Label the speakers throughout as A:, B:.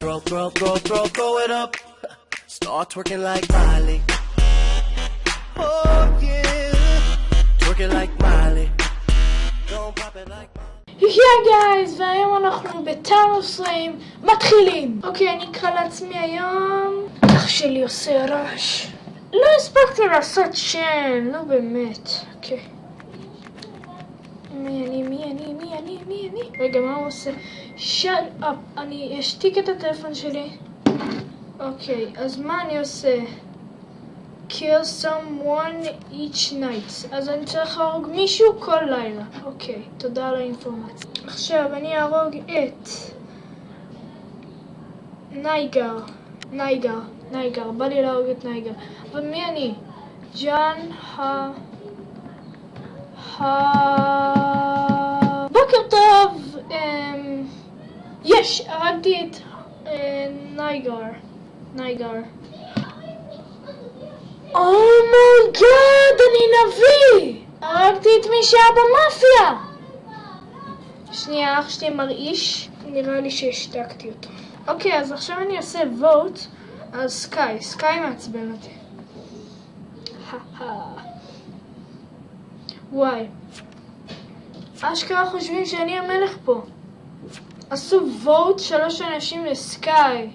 A: Throw, throw, throw, throw, throw it up. Start twerking like Miley. Oh yeah, twerking like Miley. Don't pop it like Miley.
B: היי גייז, והיום אנחנו בטאונוס פליים מתחילים. אוקיי, אני אקרא לעצמי היום... אח שלי עושה רעש. לא הספקתי לעשות שם, נו באמת. אוקיי. מי אני, מי אני, מי אני, מי אני? רגע, מה הוא עושה? shut up. אני אשתיק את הטלפון שלי. אוקיי, אז מה אני עושה? kill someone each night. אז אני צריך להרוג מישהו כל לילה. אוקיי, תודה על האינפורמציה. עכשיו אני אהרוג את נייגר. נייגר. נייגר. בא לי להרוג את נייגר. אבל מי אני? ג'אן ה... ה... יש! הרגתי את אה, נייגר. נייגר. oh my god, אני נביא! הרגתי את מי שהיה במאפיה! שנייה, אח שלי מרעיש, נראה לי שהשתקתי אותו. אוקיי, אז עכשיו אני אעשה vote על סקאי. סקאי מעצבן אותי. וואי. אשכרה חושבים שאני המלך פה. עשו vote שלוש אנשים לסקאי.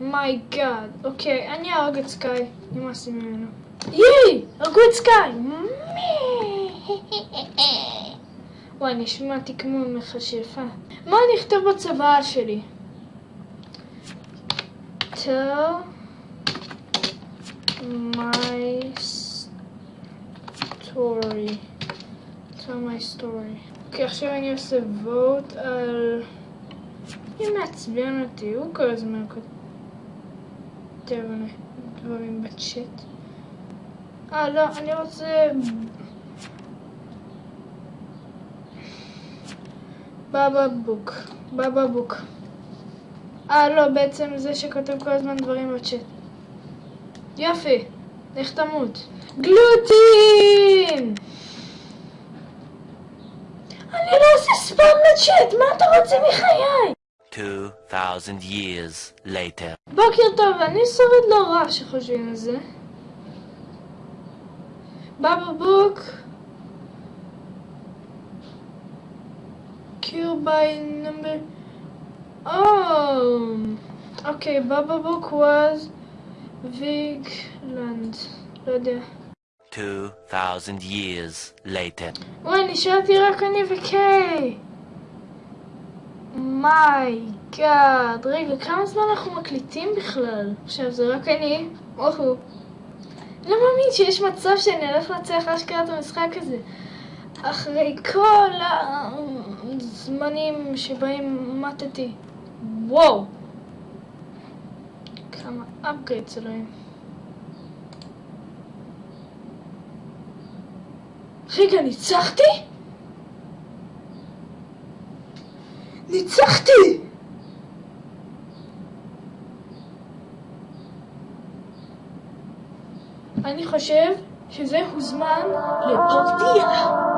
B: מיי גאד. אוקיי, אני אהרוג את סקאי. נמאס ממנו. ייי! הרגו את סקאי! וואי, נשמעתי כמו מכשפה. מה אני אכתוב בצבא שלי? tell my story. tell my story. אוקיי, עכשיו אני עושה vote על... מי מעצבן אותי? הוא כל הזמן כותב דברים בצ'אט. אה, לא, אני רוצה... בבא בוק. בבא בוק. אה, לא, בעצם זה שכותב כל הזמן דברים בצ'אט. יופי, לך תמות. גלוטין! אני לא עושה ספאם בצ'אט, מה אתה רוצה מחיי?
A: 2,000 years later.
B: בוקר טוב, אני שורד לא רע שחושבים על זה. בבא בוק. kill by number... Oh! Okay, Baba Book was Vigland. לא יודע.
A: 2,000 years later.
B: וואי, נשארתי רק אני וקיי. מיי גאד. רגע, כמה זמן אנחנו מקליטים בכלל? עכשיו, זה רק אני. אוהו. לא מאמין שיש מצב שאני הולך לנצח אשכרה את המשחק הזה. אחרי כל הזמנים שבהם מתתי. וואו! כמה upgrades אלוהים. רגע, ניצחתי? ניצחתי! אני חושב שזה הוזמן לפרטייה.